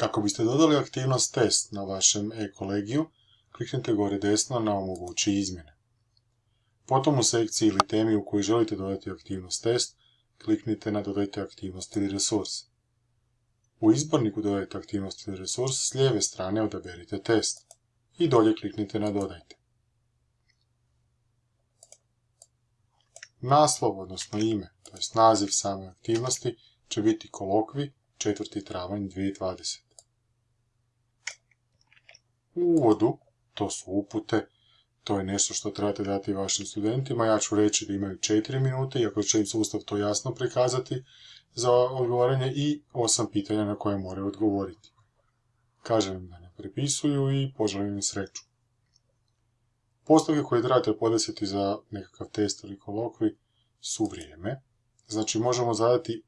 Kako biste dodali aktivnost test na vašem e-kolegiju, kliknite gore desno na omogući izmjene. Potom u sekciji ili temi u kojoj želite dodati aktivnost test, kliknite na dodajte aktivnost ili resurs. U izborniku dodajte aktivnost ili resurs, s lijeve strane odaberite test i dolje kliknite na dodajte. Naslov, odnosno ime, to naziv same aktivnosti, će biti kolokvi 4. travanj 2020. U uvodu, to su upute, to je nešto što trebate dati vašim studentima. Ja ću reći da imaju 4 minute, iako će im sustav to jasno prikazati za odgovaranje i 8 pitanja na koje moraju odgovoriti. Kažem im da ne prepisuju i poželim im sreću. Postavke koje trebate podesiti za nekakav test ili kolokvi su vrijeme. Znači možemo zadati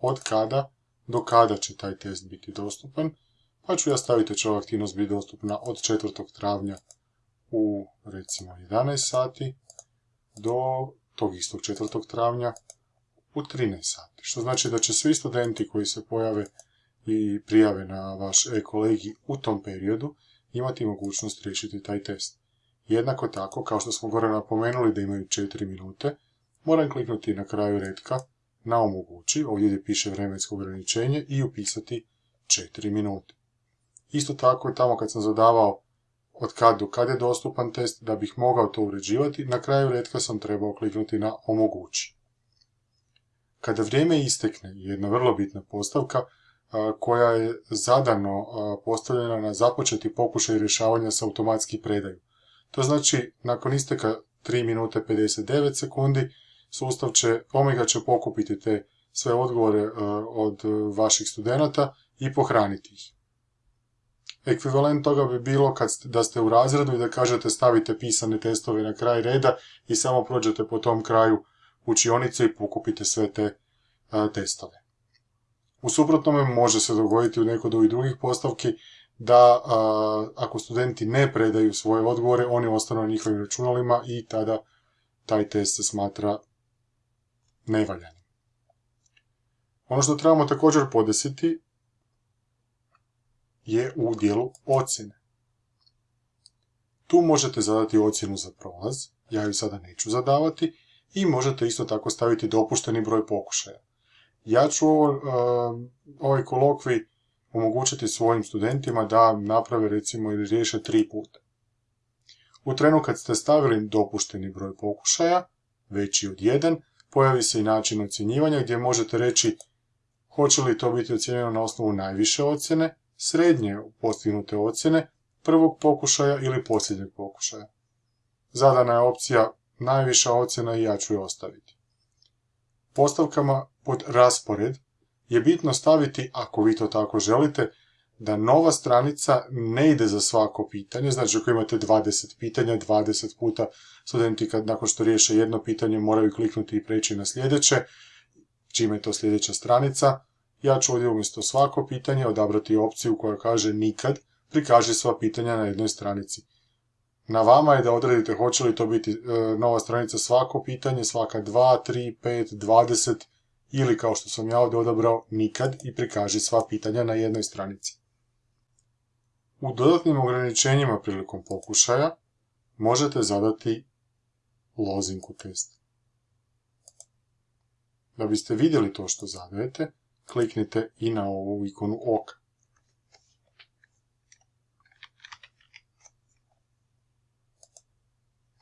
od kada do kada će taj test biti dostupan, pa ću ja staviti da će ova aktivnost biti dostupna od 4. travnja u recimo 11 sati do tog istog 4. travnja u 13 sati. Što znači da će svi studenti koji se pojave i prijave na vaš e-kolegi u tom periodu imati mogućnost riješiti taj test. Jednako tako, kao što smo gore napomenuli da imaju 4 minute, moram kliknuti na kraju redka na omogući, ovdje gdje piše vremensko ograničenje i upisati 4 minute. Isto tako tamo kad sam zadavao od kad do kad je dostupan test, da bih mogao to uređivati, na kraju redka sam trebao kliknuti na omogući. Kada vrijeme istekne, jedna vrlo bitna postavka, koja je zadano postavljena na započeti pokušaj rješavanja s automatski predaju. To znači, nakon isteka 3 minute 59 sekundi, sustav će, Omega će pokupiti te sve odgovore od vaših studenata i pohraniti ih. Ekvivalent toga bi bilo kad da ste u razredu i da kažete stavite pisane testove na kraj reda i samo prođete po tom kraju učionice i pokupite sve te testove. U suprotnome može se dogoditi u nekoj od drugih postavki da ako studenti ne predaju svoje odgovore, oni ostanu na njihovim računalima i tada taj test se smatra nevaljanim. Ono što trebamo također podesiti je u dijelu ocjene. Tu možete zadati ocjenu za prolaz, ja ju sada neću zadavati, i možete isto tako staviti dopušteni broj pokušaja. Ja ću ovo, ovaj kolokvi omogućiti svojim studentima da naprave recimo ili riješe tri puta. U trenu kad ste stavili dopušteni broj pokušaja, veći od jedan, pojavi se i način ocjenjivanja gdje možete reći hoće li to biti ocjenjeno na osnovu najviše ocjene, srednje postignute ocjene, prvog pokušaja ili posljednjeg pokušaja. Zadana je opcija najviša ocjena i ja ću je ostaviti. Postavkama pod raspored je bitno staviti, ako vi to tako želite, da nova stranica ne ide za svako pitanje, znači ako imate 20 pitanja, 20 puta studenti kad nakon što riješe jedno pitanje moraju kliknuti i preći na sljedeće, čime je to sljedeća stranica, ja ću ovdje umjesto svako pitanje odabrati opciju koja kaže nikad, prikaži sva pitanja na jednoj stranici. Na vama je da odredite hoće li to biti e, nova stranica svako pitanje, svaka 2, 3, 5, 20 ili kao što sam ja ovdje odabrao nikad i prikaži sva pitanja na jednoj stranici. U dodatnim ograničenjima prilikom pokušaja možete zadati lozinku testa. Da biste vidjeli to što zadajete, kliknite i na ovu ikonu oka.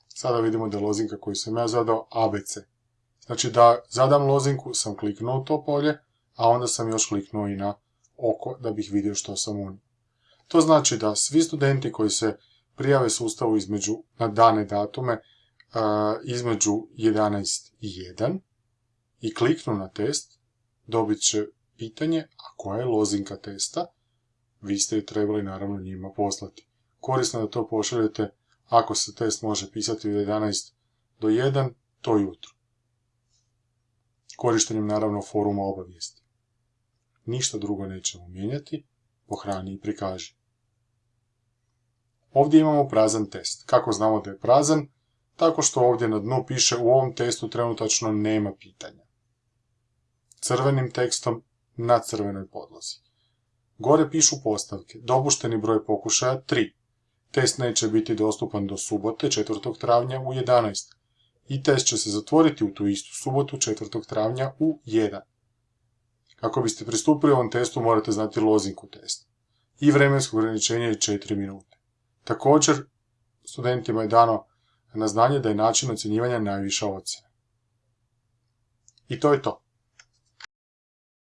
Sada vidimo da je lozinka koju sam ja zadao ABC. Znači da zadam lozinku sam kliknuo to polje, a onda sam još kliknuo i na oko da bih vidio što sam unio. To znači da svi studenti koji se prijave sustavu između, na dane datume između 11 i 1 i kliknu na test, dobit će pitanje, a koja je lozinka testa, vi ste ju trebali naravno njima poslati. Korisno da to pošaljete ako se test može pisati od 11 do 1, to jutro. Korištenjem naravno foruma obavijesti. Ništa drugo nećemo mijenjati, pohrani i prikaži. Ovdje imamo prazan test. Kako znamo da je prazan? Tako što ovdje na dnu piše u ovom testu trenutačno nema pitanja. Crvenim tekstom na crvenoj podlozi. Gore pišu postavke. Dopušteni broj pokušaja 3. Test neće biti dostupan do subote 4. travnja u 11. I test će se zatvoriti u tu istu subotu 4. travnja u 1. Kako biste pristupili ovom testu morate znati lozinku testa. I vremensko ograničenje je 4 minute. Također, studentima je dano na znanje da je način ocjenjivanja najviša ocjena. I to je to.